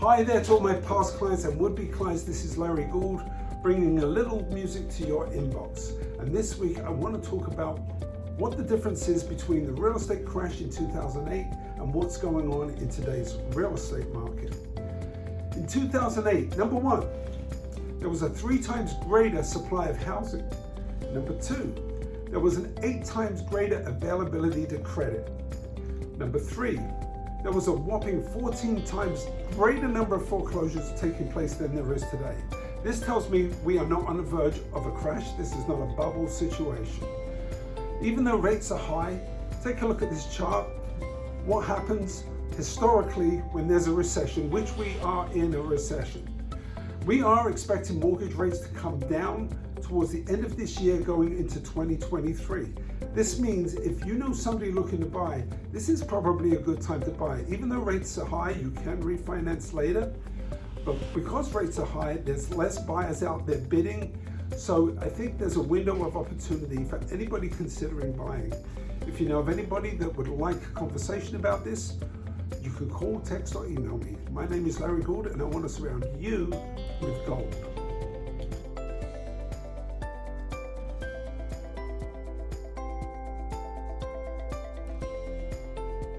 Hi there to all my past clients and would-be clients. This is Larry Gould bringing a little music to your inbox. And this week I want to talk about what the difference is between the real estate crash in 2008 and what's going on in today's real estate market. In 2008, number one, there was a three times greater supply of housing. Number two, there was an eight times greater availability to credit. Number three, there was a whopping 14 times greater number of foreclosures taking place than there is today. This tells me we are not on the verge of a crash. This is not a bubble situation. Even though rates are high, take a look at this chart. What happens historically when there's a recession, which we are in a recession. We are expecting mortgage rates to come down towards the end of this year going into 2023. This means if you know somebody looking to buy, this is probably a good time to buy. Even though rates are high, you can refinance later. But because rates are high, there's less buyers out there bidding. So I think there's a window of opportunity for anybody considering buying. If you know of anybody that would like a conversation about this, you can call, text, or email me. My name is Larry Gould, and I want to surround you with gold.